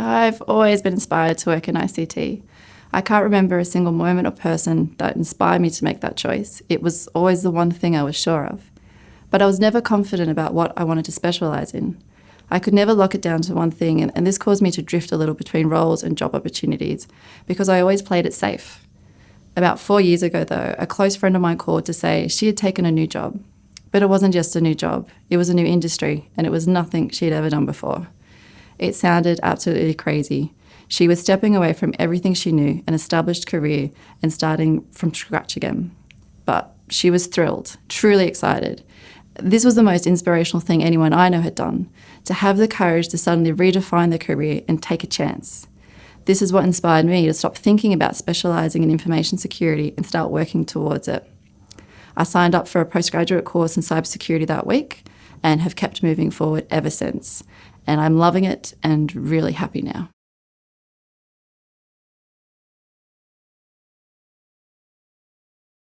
I've always been inspired to work in ICT. I can't remember a single moment or person that inspired me to make that choice. It was always the one thing I was sure of. But I was never confident about what I wanted to specialise in. I could never lock it down to one thing, and, and this caused me to drift a little between roles and job opportunities because I always played it safe. About four years ago, though, a close friend of mine called to say she had taken a new job. But it wasn't just a new job, it was a new industry, and it was nothing she'd ever done before. It sounded absolutely crazy. She was stepping away from everything she knew, an established career, and starting from scratch again. But she was thrilled, truly excited. This was the most inspirational thing anyone I know had done, to have the courage to suddenly redefine their career and take a chance. This is what inspired me to stop thinking about specialising in information security and start working towards it. I signed up for a postgraduate course in cybersecurity that week and have kept moving forward ever since. And I'm loving it and really happy now.